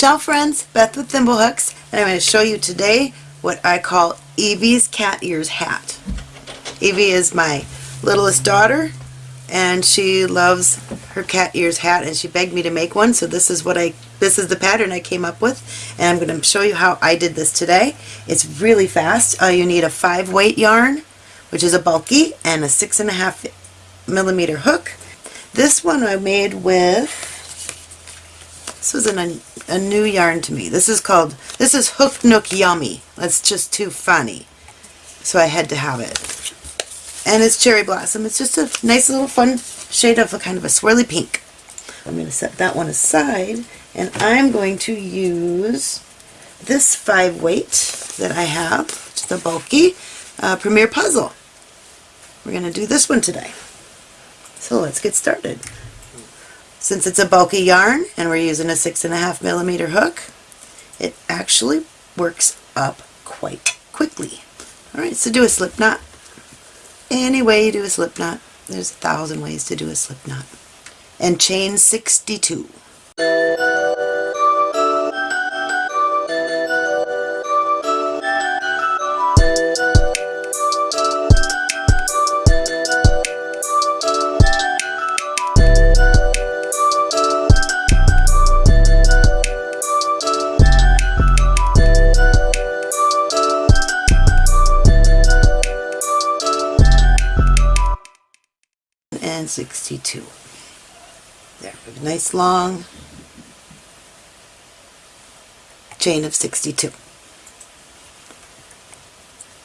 Ciao friends, Beth with Thimblehooks, and I'm going to show you today what I call Evie's cat ears hat. Evie is my littlest daughter and she loves her cat ears hat and she begged me to make one so this is what I this is the pattern I came up with and I'm going to show you how I did this today. It's really fast. Uh, you need a 5 weight yarn which is a bulky and a 6.5 millimeter hook. This one I made with this was an, a new yarn to me. This is called, this is Hook Nook Yummy. That's just too funny. So I had to have it. And it's Cherry Blossom. It's just a nice little fun shade of a kind of a swirly pink. I'm going to set that one aside and I'm going to use this five weight that I have, which is a bulky uh, Premier Puzzle. We're going to do this one today. So let's get started. Since it's a bulky yarn and we're using a six and a half millimeter hook, it actually works up quite quickly. Alright, so do a slip knot. Any way you do a slip knot. There's a thousand ways to do a slip knot. And chain 62. And 62. There, a nice long chain of 62.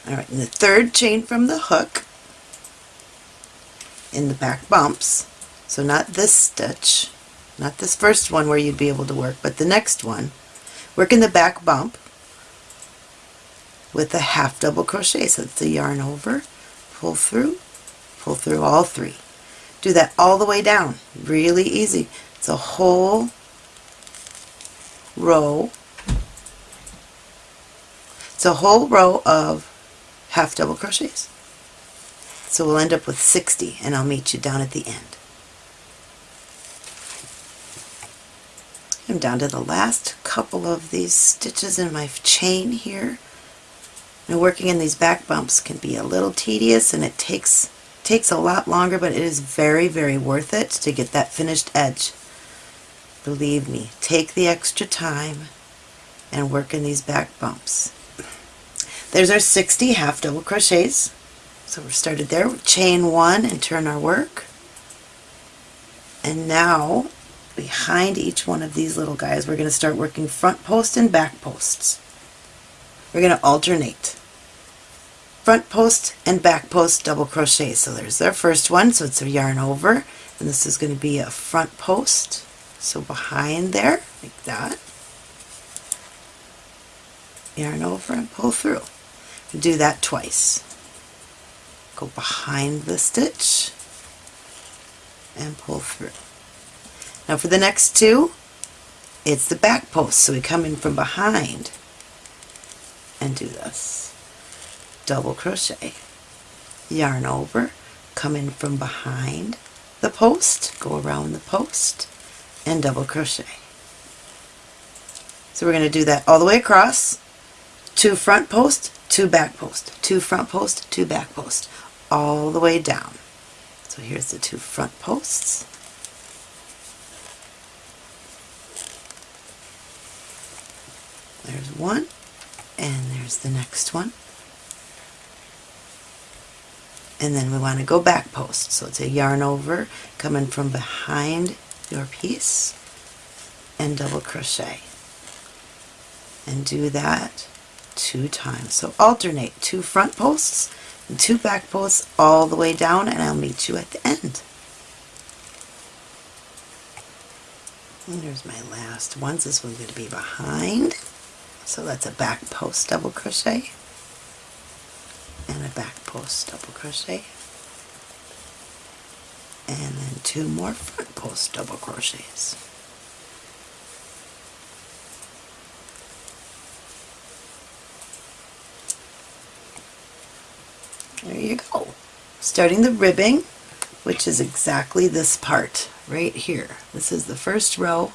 Alright, and the third chain from the hook in the back bumps, so not this stitch, not this first one where you'd be able to work, but the next one, work in the back bump with a half double crochet, so it's the yarn over, pull through, pull through all three. Do that all the way down. Really easy. It's a whole row. It's a whole row of half double crochets. So we'll end up with 60 and I'll meet you down at the end. I'm down to the last couple of these stitches in my chain here. Now working in these back bumps can be a little tedious and it takes takes a lot longer, but it is very, very worth it to get that finished edge. Believe me, take the extra time and work in these back bumps. There's our 60 half double crochets. So we're started there, chain one and turn our work. And now, behind each one of these little guys, we're going to start working front post and back posts. We're going to alternate front post and back post double crochet. So there's our first one, so it's a yarn over, and this is going to be a front post. So behind there, like that, yarn over and pull through. Do that twice. Go behind the stitch and pull through. Now for the next two, it's the back post, so we come in from behind and do this double crochet. Yarn over come in from behind the post go around the post and double crochet. So we're going to do that all the way across. Two front post two back post. Two front post two back post. All the way down. So here's the two front posts. There's one and there's the next one and then we want to go back post. So it's a yarn over coming from behind your piece and double crochet. And do that two times. So alternate two front posts and two back posts all the way down and I'll meet you at the end. And there's my last one. This one's going to be behind. So that's a back post double crochet and a back post double crochet and then two more front post double crochets. There you go. Starting the ribbing, which is exactly this part right here. This is the first row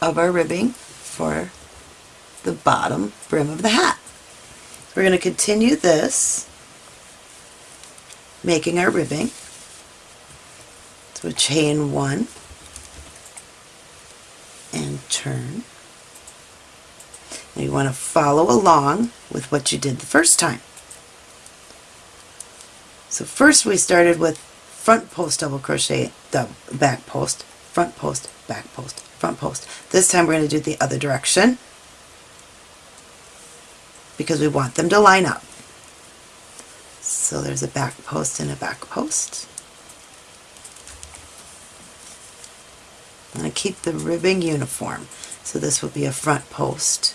of our ribbing for the bottom brim of the hat. We're going to continue this, making our ribbing. So chain one and turn. And you want to follow along with what you did the first time. So first we started with front post double crochet, the back post, front post, back post, front post. This time we're going to do the other direction because we want them to line up. So there's a back post and a back post. I'm going to keep the ribbing uniform. So this will be a front post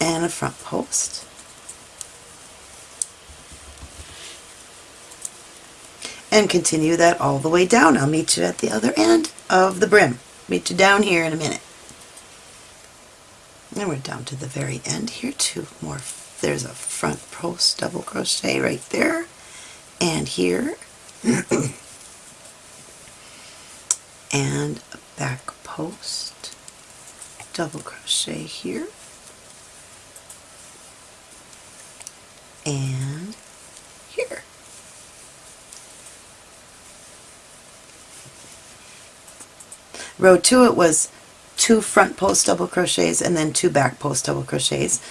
and a front post. And continue that all the way down. I'll meet you at the other end of the brim. Meet you down here in a minute. And we're down to the very end here, two more. There's a front post double crochet right there. And here. and a back post double crochet here. And here. Row 2 it was two front post double crochets and then two back post double crochets.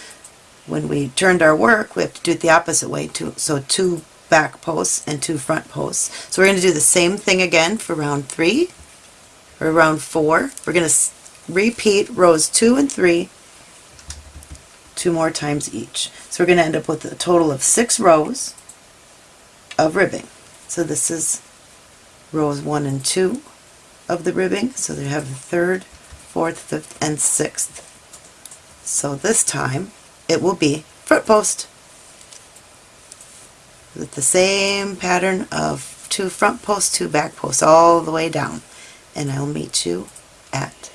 When we turned our work, we have to do it the opposite way, two, so two back posts and two front posts. So we're going to do the same thing again for round 3 or round 4. We're going to repeat rows 2 and 3 two more times each. So we're going to end up with a total of six rows of ribbing. So this is rows 1 and 2 of the ribbing. So they have the third, fourth, fifth, and sixth. So this time it will be front post with the same pattern of two front posts, two back posts all the way down. And I'll meet you at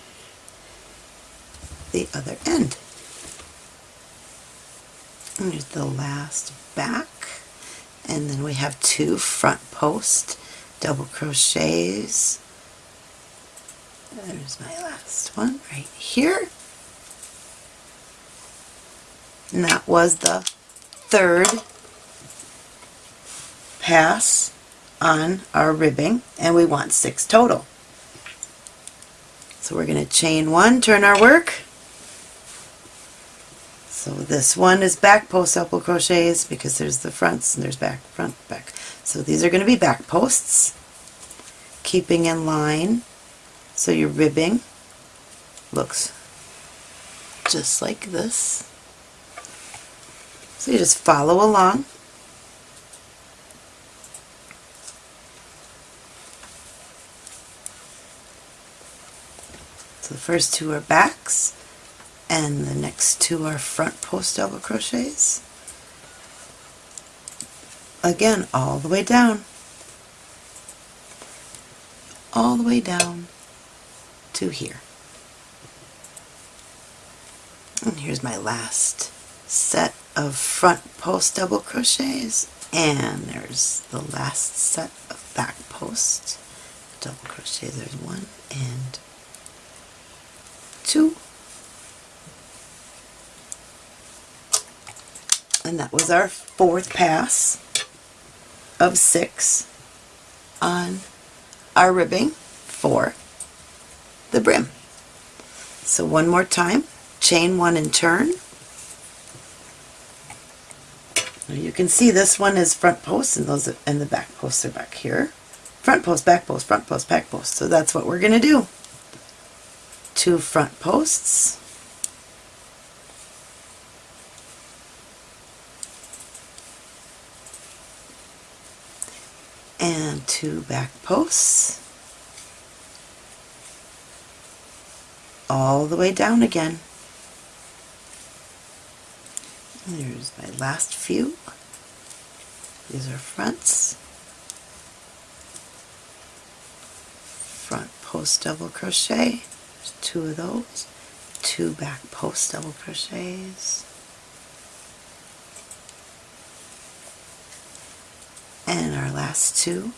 the other end. And here's the last back. And then we have two front post double crochets there's my last one right here. And that was the third pass on our ribbing and we want six total. So we're going to chain one, turn our work. So this one is back post double crochets because there's the fronts and there's back, front, back. So these are going to be back posts, keeping in line so your ribbing looks just like this. So you just follow along. So the first two are backs and the next two are front post double crochets. Again, all the way down. All the way down to here. And here's my last set of front post double crochets and there's the last set of back post double crochets. There's one and two. And that was our fourth pass of six on our ribbing for the brim. So one more time, chain one and turn. Now you can see this one is front post and those and the back posts are back here. Front post, back post, front post, back post. So that's what we're going to do. Two front posts. And two back posts. All the way down again. There's my last few. These are fronts. Front post double crochet. There's two of those. Two back post double crochets. And our last two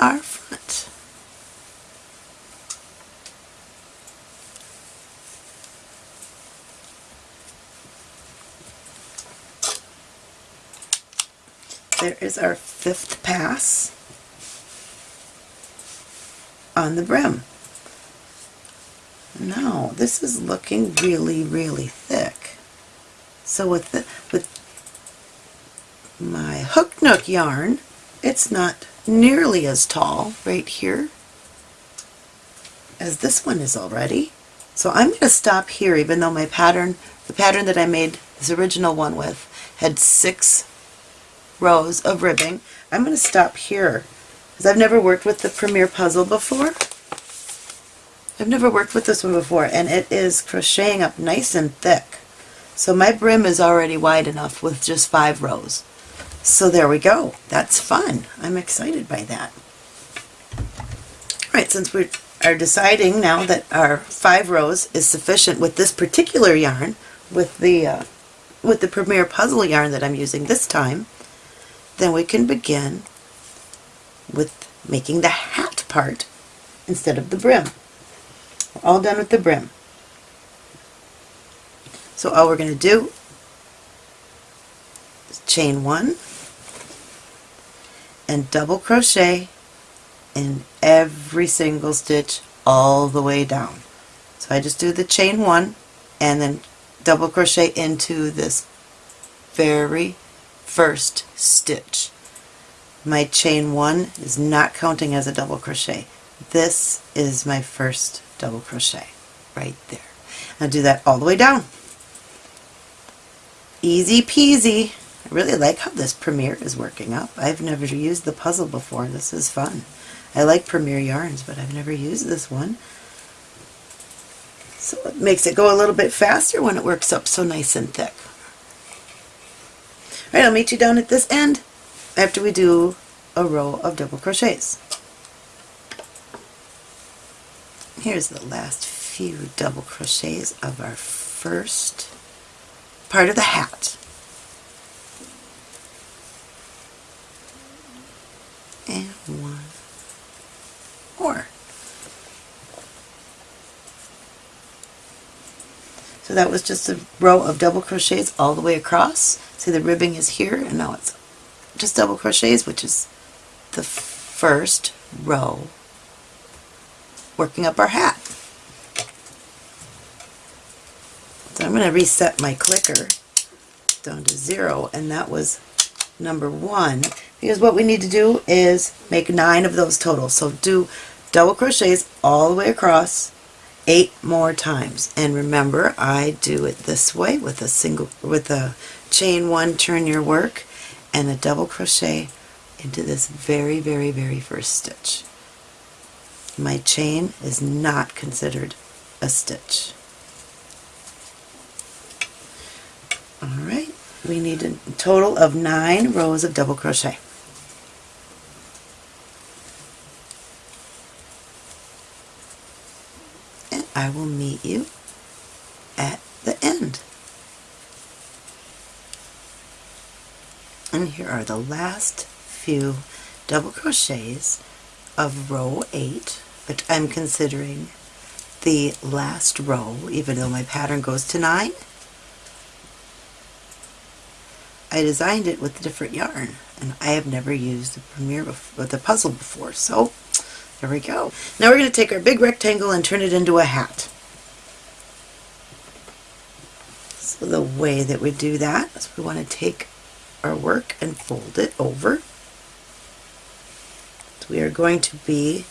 are front. There is our fifth pass on the brim. Now, this is looking really, really thick. So with the, with my hook nook yarn, it's not nearly as tall right here as this one is already. So I'm going to stop here even though my pattern, the pattern that I made this original one with had six rows of ribbing. I'm going to stop here because I've never worked with the Premier Puzzle before. I've never worked with this one before and it is crocheting up nice and thick. So my brim is already wide enough with just five rows. So there we go. That's fun. I'm excited by that. All right, since we are deciding now that our five rows is sufficient with this particular yarn, with the uh, with the Premier Puzzle yarn that I'm using this time, then we can begin with making the hat part instead of the brim. We're all done with the brim. So all we're going to do is chain one and double crochet in every single stitch all the way down. So I just do the chain one and then double crochet into this very first stitch. My chain one is not counting as a double crochet. This is my first double crochet right there. I'll do that all the way down. Easy peasy. I really like how this Premier is working up. I've never used the puzzle before. This is fun. I like Premier yarns, but I've never used this one. So it makes it go a little bit faster when it works up so nice and thick. Alright, I'll meet you down at this end after we do a row of double crochets. Here's the last few double crochets of our first part of the hat. And one more. So that was just a row of double crochets all the way across. See the ribbing is here and now it's just double crochets which is the first row working up our hat. So I'm going to reset my clicker down to zero and that was number one because what we need to do is make nine of those total. So do double crochets all the way across eight more times and remember I do it this way with a single with a chain one turn your work and a double crochet into this very very very first stitch my chain is not considered a stitch. Alright, we need a total of nine rows of double crochet. And I will meet you at the end. And here are the last few double crochets of row 8 but I'm considering the last row, even though my pattern goes to 9. I designed it with a different yarn, and I have never used the Premier with the puzzle before, so there we go. Now we're going to take our big rectangle and turn it into a hat. So the way that we do that is we want to take our work and fold it over. So we are going to be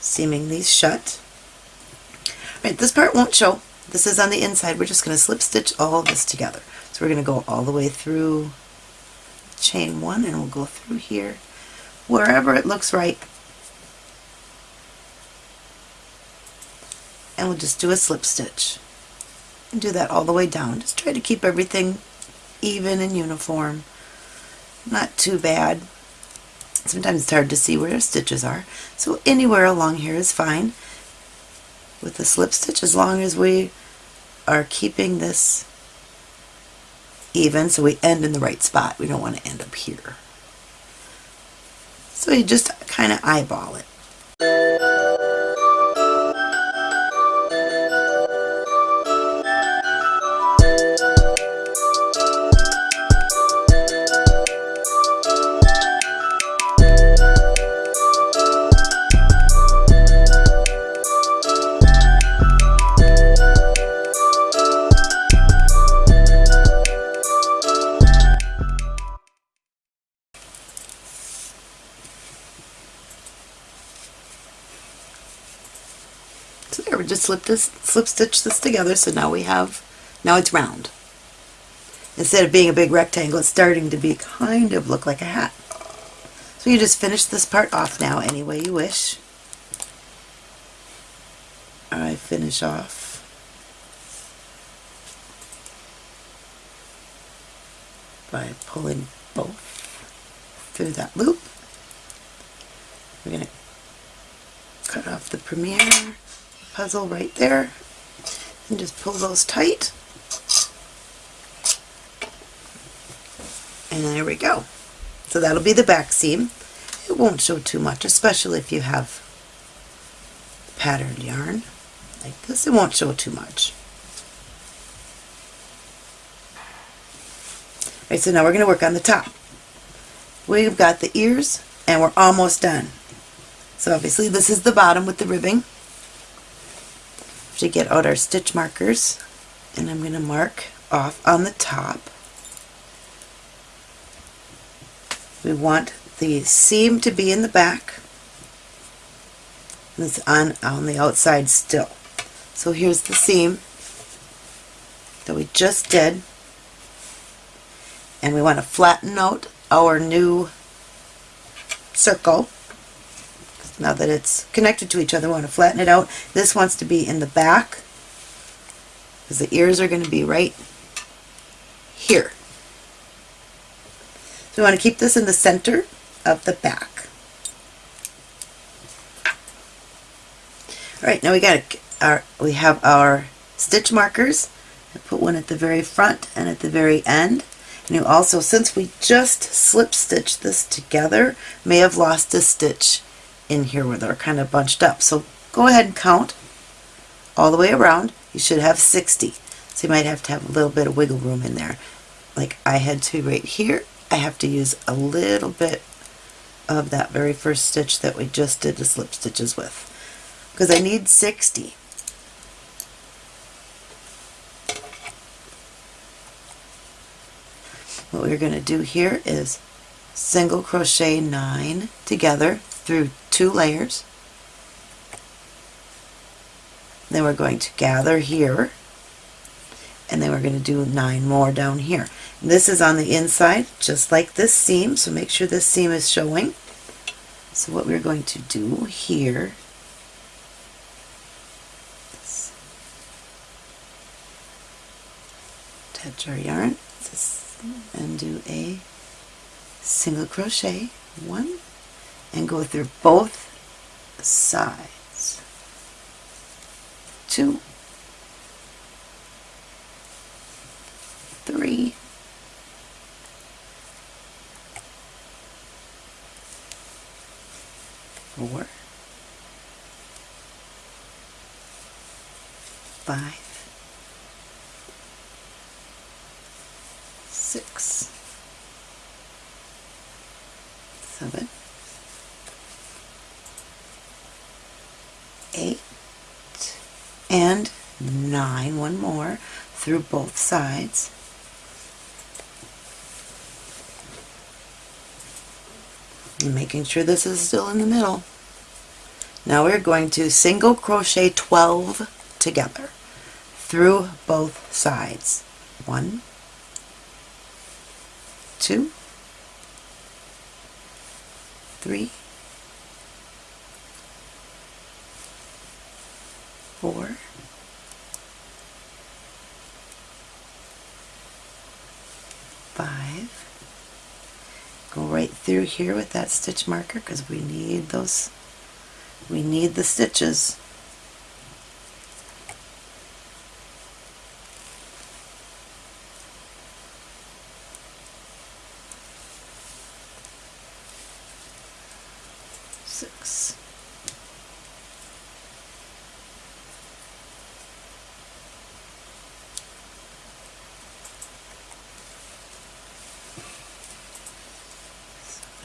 seaming these shut. Right, this part won't show. This is on the inside. We're just going to slip stitch all of this together. So we're going to go all the way through chain one and we'll go through here wherever it looks right. And we'll just do a slip stitch. And do that all the way down. Just try to keep everything even and uniform. Not too bad. Sometimes it's hard to see where stitches are. So anywhere along here is fine with the slip stitch as long as we are keeping this even so we end in the right spot. We don't want to end up here. So you just kind of eyeball it. Slip this, slip stitch this together, so now we have, now it's round. Instead of being a big rectangle, it's starting to be kind of look like a hat. So you just finish this part off now any way you wish. I finish off by pulling both through that loop. We're going to cut off the Premier puzzle right there and just pull those tight. And there we go. So that'll be the back seam. It won't show too much, especially if you have patterned yarn like this. It won't show too much. Alright, so now we're going to work on the top. We've got the ears and we're almost done. So obviously this is the bottom with the ribbing. To get out our stitch markers and I'm going to mark off on the top. We want the seam to be in the back. And it's on, on the outside still. So here's the seam that we just did and we want to flatten out our new circle now that it's connected to each other we want to flatten it out. This wants to be in the back because the ears are going to be right here. So we want to keep this in the center of the back. Alright now we got our we have our stitch markers. I put one at the very front and at the very end. And you also, since we just slip stitched this together, may have lost a stitch in here where they're kind of bunched up. So go ahead and count all the way around. You should have 60. So you might have to have a little bit of wiggle room in there. Like I had to right here, I have to use a little bit of that very first stitch that we just did the slip stitches with. Because I need 60. what we're going to do here is single crochet nine together through two layers. Then we're going to gather here. And then we're going to do nine more down here. This is on the inside just like this seam so make sure this seam is showing. So what we're going to do here touch our yarn. And do a single crochet. One and go through both sides. Two. Three. Four. Five. Six, seven, eight, and One more through both sides. And making sure this is still in the middle. Now we're going to single crochet 12 together through both sides. One, two, three, four, five. Go right through here with that stitch marker because we need those, we need the stitches. six.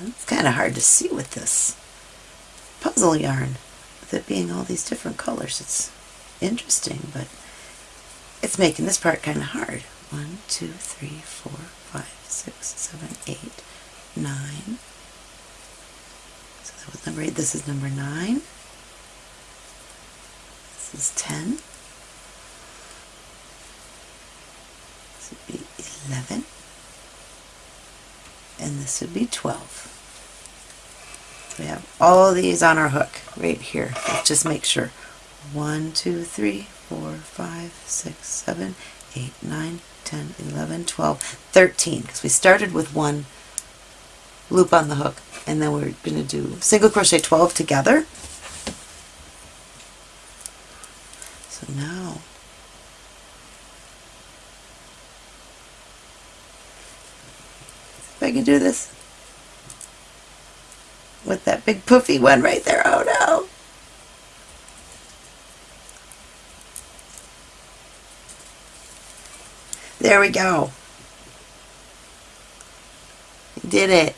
It's kind of hard to see with this puzzle yarn, with it being all these different colors. It's interesting, but it's making this part kind of hard. One, two, three, four, five, six, seven, eight, nine, so that was number eight. This is number nine. This This is 10. This would be 11. And this would be 12. We have all these on our hook right here. Let's just make sure. 1, 2, 3, 4, 5, 6, 7, 8, 9, 10, 11, 12, 13. Because we started with one loop on the hook and then we're going to do single crochet 12 together. So now if I can do this with that big poofy one right there. Oh no. There we go. Did it.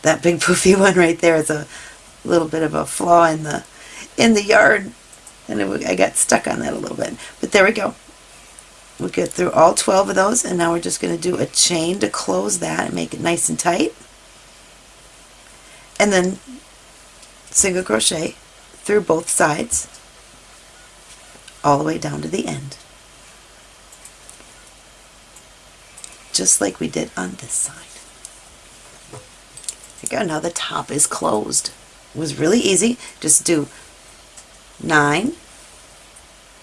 That big poofy one right there is a little bit of a flaw in the in the yard and it, I got stuck on that a little bit. But there we go. We get through all 12 of those and now we're just going to do a chain to close that and make it nice and tight. And then single crochet through both sides all the way down to the end. Just like we did on this side. There you go. Now the top is closed. It was really easy. Just do 9,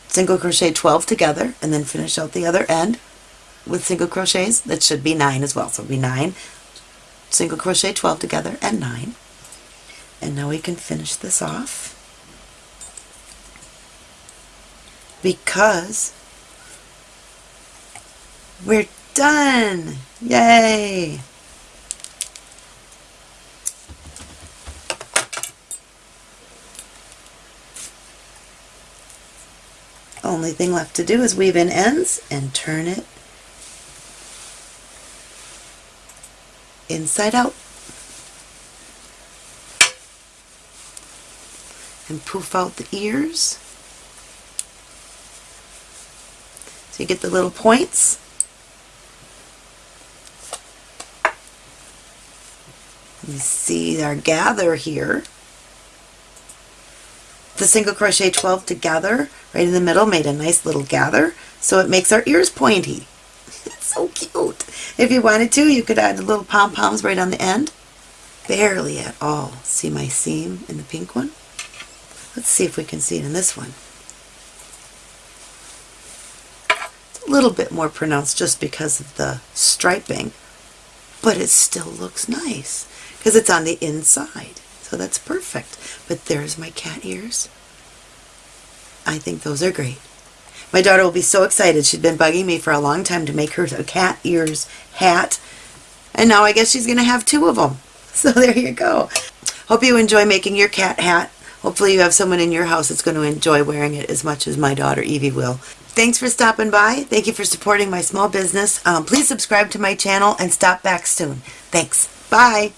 single crochet 12 together, and then finish out the other end with single crochets. That should be 9 as well. So it'll be 9, single crochet 12 together, and 9. And now we can finish this off. Because we're done! Yay! Only thing left to do is weave in ends and turn it inside out. And poof out the ears. So you get the little points. You see our gather here the single crochet 12 together right in the middle made a nice little gather so it makes our ears pointy. it's so cute. If you wanted to you could add the little pom-poms right on the end. Barely at all. See my seam in the pink one? Let's see if we can see it in this one. It's a little bit more pronounced just because of the striping but it still looks nice because it's on the inside. So that's perfect. But there's my cat ears. I think those are great. My daughter will be so excited. She's been bugging me for a long time to make her a cat ears hat. And now I guess she's going to have two of them. So there you go. Hope you enjoy making your cat hat. Hopefully you have someone in your house that's going to enjoy wearing it as much as my daughter Evie will. Thanks for stopping by. Thank you for supporting my small business. Um, please subscribe to my channel and stop back soon. Thanks. Bye.